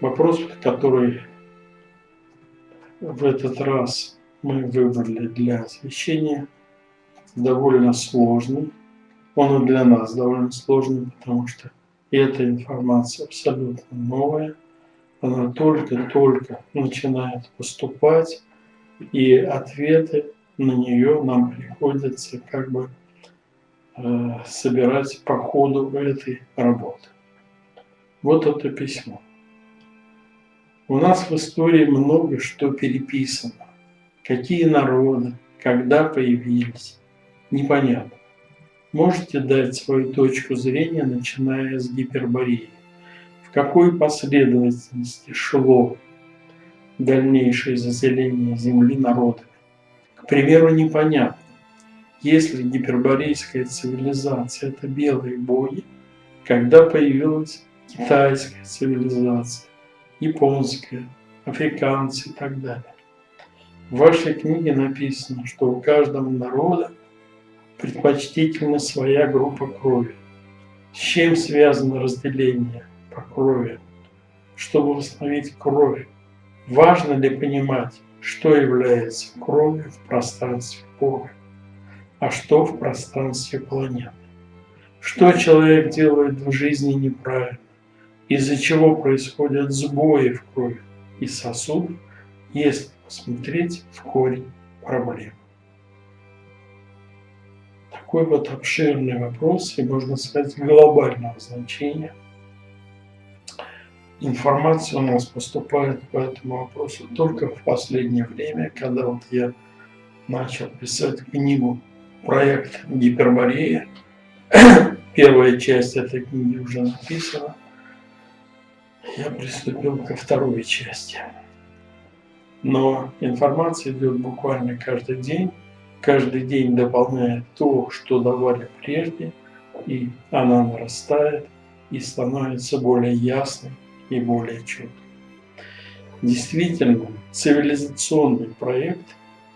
Вопрос, который в этот раз мы выбрали для освещения, довольно сложный. Он и для нас довольно сложный, потому что эта информация абсолютно новая. Она только-только начинает поступать, и ответы на нее нам приходится как бы э, собирать по ходу этой работы. Вот это письмо. У нас в истории много что переписано. Какие народы, когда появились, непонятно. Можете дать свою точку зрения, начиная с гипербореи. В какой последовательности шло дальнейшее заселение Земли народами? К примеру, непонятно. Если гиперборейская цивилизация – это белые боги, когда появилась китайская цивилизация, японская, африканцы и так далее. В вашей книге написано, что у каждого народа предпочтительна своя группа крови. С чем связано разделение по крови? Чтобы восстановить кровь, важно ли понимать, что является кровью в пространстве Бога, а что в пространстве планеты? Что человек делает в жизни неправильно? Из-за чего происходят сбои в крови и сосудах, если посмотреть в корень проблем? такой вот обширный вопрос и, можно сказать, глобального значения. Информация у нас поступает по этому вопросу только в последнее время, когда вот я начал писать книгу «Проект Гиперборея». Первая часть этой книги уже написана. Я приступил ко второй части. Но информация идет буквально каждый день каждый день дополняет то, что давали прежде, и она нарастает и становится более ясной и более четкой. Действительно, цивилизационный проект,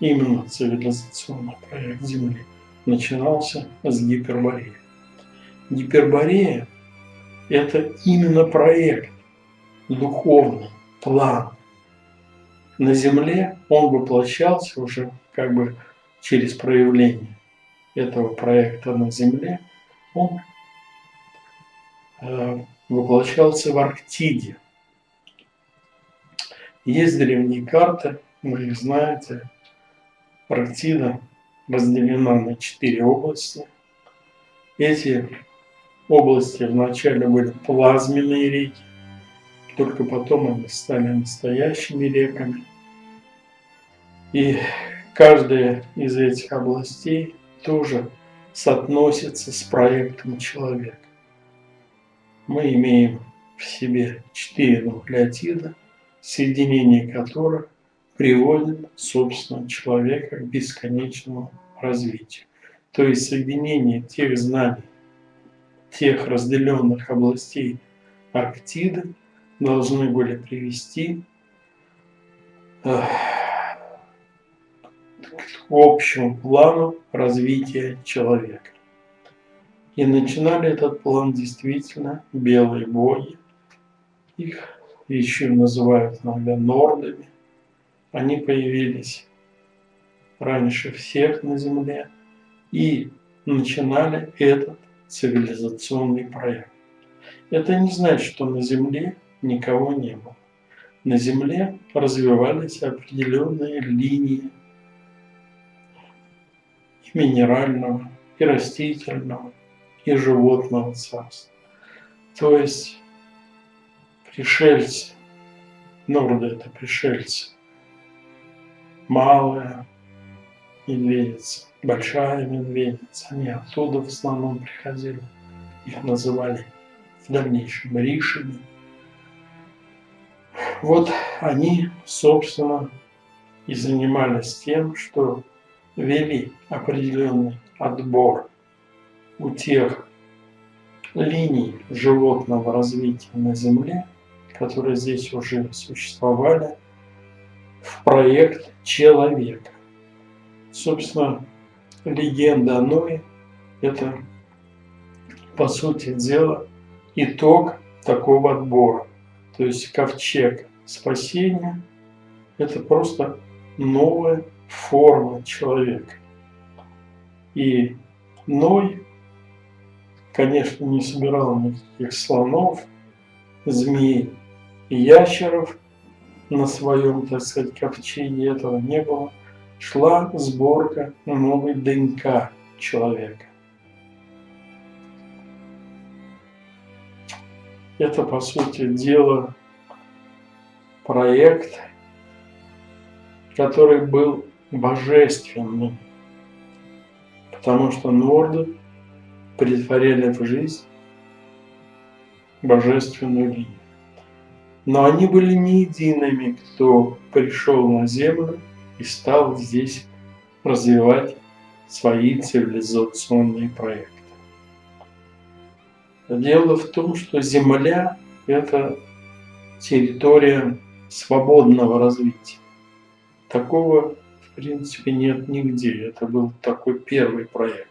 именно цивилизационный проект Земли, начинался с Гипербореи. Гиперборея – это именно проект, духовный план. На Земле он воплощался уже как бы через проявление этого проекта на Земле, он э, воплощался в Арктиде. Есть древние карты, вы их знаете. Арктида разделена на четыре области. Эти области вначале были плазменные реки, только потом они стали настоящими реками. И Каждая из этих областей тоже соотносится с проектом человека. Мы имеем в себе четыре нуклеотида, соединение которых приводит, собственно, человека к бесконечному развитию. То есть соединение тех знаний, тех разделенных областей Арктиды должны были привести общему плану развития человека. И начинали этот план действительно белые боги. Их еще называют иногда нордами. Они появились раньше всех на Земле и начинали этот цивилизационный проект. Это не значит, что на Земле никого не было. На Земле развивались определенные линии минерального, и растительного, и животного царства. То есть пришельцы, норды это пришельцы, малая медведица, большая медведица, они оттуда в основном приходили, их называли в дальнейшем ришами. Вот они, собственно, и занимались тем, что вели определенный отбор у тех линий животного развития на Земле, которые здесь уже существовали, в проект человека. Собственно, легенда о Ное – это, по сути дела, итог такого отбора. То есть ковчег спасения – это просто новая форма человека. И Ной, конечно, не собирал никаких слонов, змей ящеров на своем, так сказать, ковчеге, этого не было. Шла сборка новой ДНК человека. Это, по сути дела, проект, который был божественным, потому что норды притворяли в жизнь божественную линию. Но они были не едиными, кто пришел на Землю и стал здесь развивать свои цивилизационные проекты. Дело в том, что Земля – это территория свободного развития. Такого, в принципе, нет нигде. Это был такой первый проект.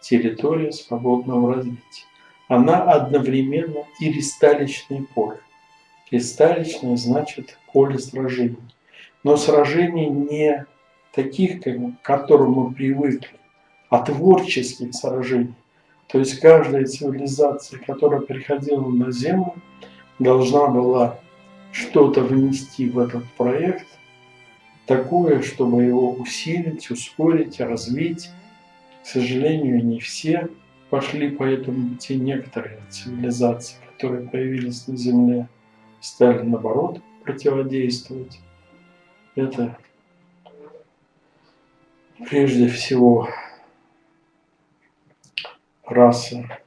Территория свободного развития. Она одновременно и ристалищное поле. Ристалищное значит поле сражений. Но сражений не таких, к которым мы привыкли, а творческих сражений. То есть каждая цивилизация, которая приходила на Землю, должна была что-то внести в этот проект, такое, чтобы его усилить, ускорить, развить. К сожалению, не все пошли по этому пути. Некоторые цивилизации, которые появились на Земле, стали наоборот противодействовать. Это прежде всего раса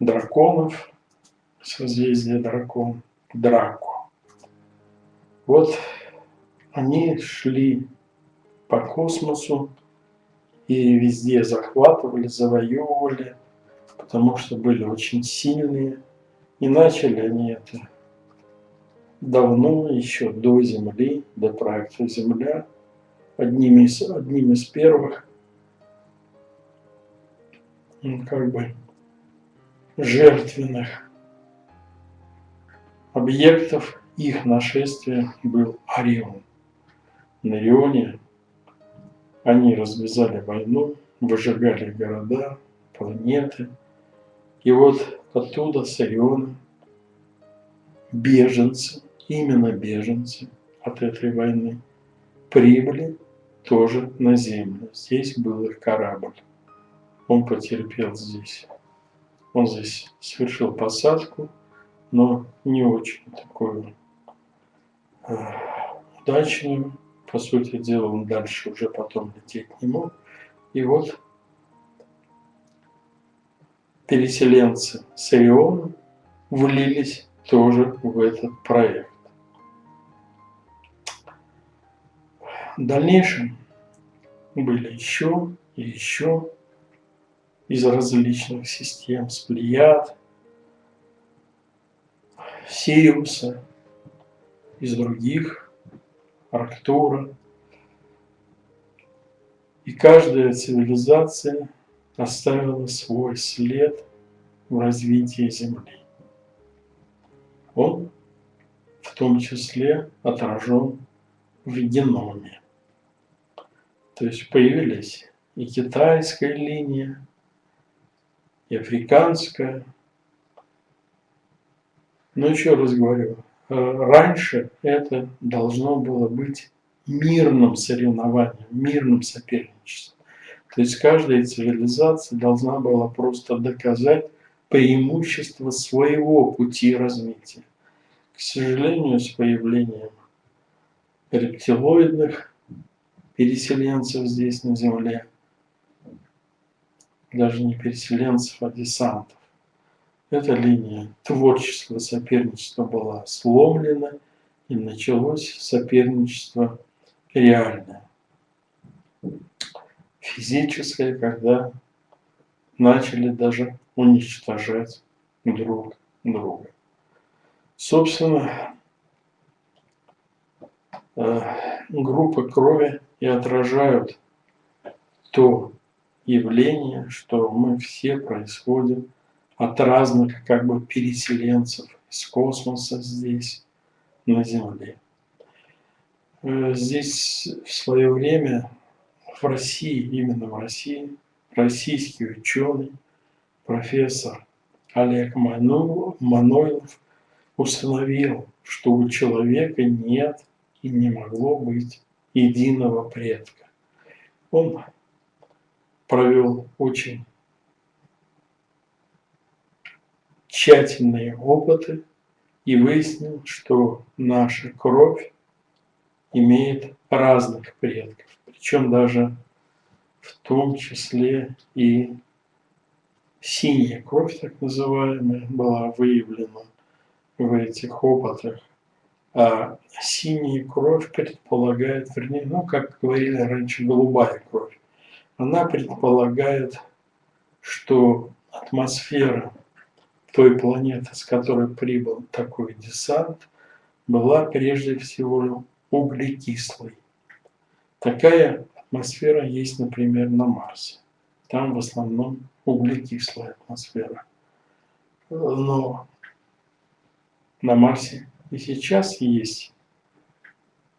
драконов, созвездие дракон, Драку. Вот они шли по космосу и везде захватывали, завоевывали, потому что были очень сильные. И начали они это давно, еще до Земли, до проекта Земля, одними из, одним из первых как бы жертвенных объектов их нашествия был Орион. На Орионе они развязали войну, выжигали города, планеты. И вот оттуда, с Ориона, беженцы, именно беженцы от этой войны, прибыли тоже на Землю. Здесь был их корабль он потерпел здесь. Он здесь совершил посадку, но не очень такую э, удачную. По сути дела, он дальше уже потом лететь не мог. И вот переселенцы с Ориона влились тоже в этот проект. В дальнейшем были еще и еще из различных систем, с Плеяд, Сириуса, из других, Арктура. И каждая цивилизация оставила свой след в развитии Земли. Он в том числе отражен в геноме. То есть появились и китайская линия, и африканская. Но еще раз говорю, э, раньше это должно было быть мирным соревнованием, мирным соперничеством. То есть каждая цивилизация должна была просто доказать преимущество своего пути развития. К сожалению, с появлением рептилоидных переселенцев здесь на Земле – даже не переселенцев, а десантов. Эта линия творческого соперничества была сломлена, и началось соперничество реальное. Физическое, когда начали даже уничтожать друг друга. Собственно, э, группы крови и отражают то явление, что мы все происходим от разных как бы переселенцев из космоса здесь, на Земле. Э, здесь в свое время в России, именно в России, российский ученый, профессор Олег Манойлов установил, что у человека нет и не могло быть единого предка. Он провел очень тщательные опыты и выяснил, что наша кровь имеет разных предков, причем даже в том числе и синяя кровь, так называемая, была выявлена в этих опытах. А синяя кровь предполагает, вернее, ну, как говорили раньше, голубая кровь. Она предполагает, что атмосфера той планеты, с которой прибыл такой десант, была прежде всего углекислой. Такая атмосфера есть, например, на Марсе. Там в основном углекислая атмосфера. Но на Марсе и сейчас есть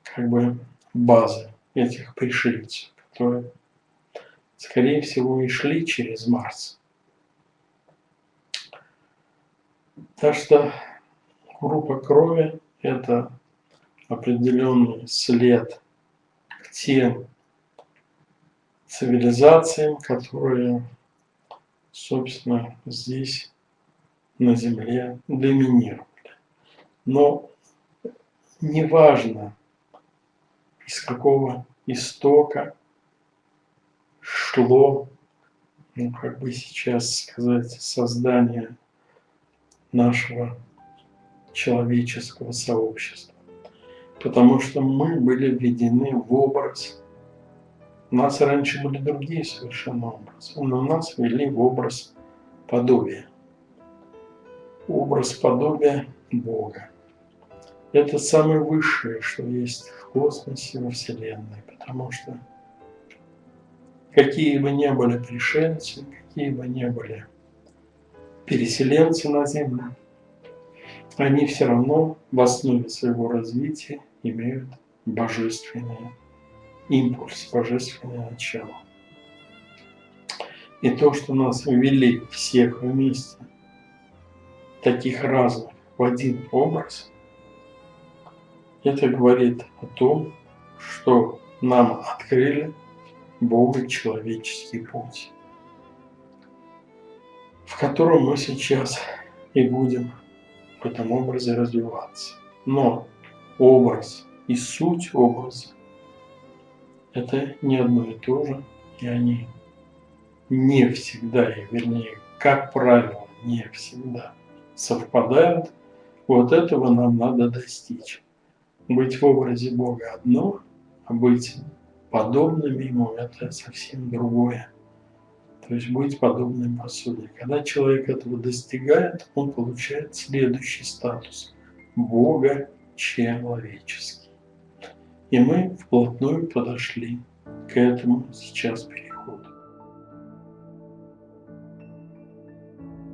как бы базы этих пришельцев, которые, скорее всего, и шли через Марс. Так что группа крови – это определенный след к тем цивилизациям, которые, собственно, здесь на Земле доминировали. Но неважно, из какого истока шло, ну, как бы сейчас сказать, создание нашего человеческого сообщества. Потому что мы были введены в образ. У нас раньше были другие совершенно образы, но нас ввели в образ подобия. Образ подобия Бога. Это самое высшее, что есть в космосе, во Вселенной, потому что какие бы ни были пришельцы, какие бы ни были переселенцы на Землю, они все равно в основе своего развития имеют божественный импульс, божественное начало. И то, что нас ввели всех вместе, таких разных, в один образ, это говорит о том, что нам открыли Бога человеческий путь в котором мы сейчас и будем в этом образе развиваться. Но образ и суть образа – это не одно и то же, и они не всегда, и вернее, как правило, не всегда совпадают. Вот этого нам надо достичь. Быть в образе Бога одно, а быть подобными Ему – это совсем другое. То есть быть подобным посуде. Когда человек этого достигает, он получает следующий статус – Бога человеческий. И мы вплотную подошли к этому сейчас периоду.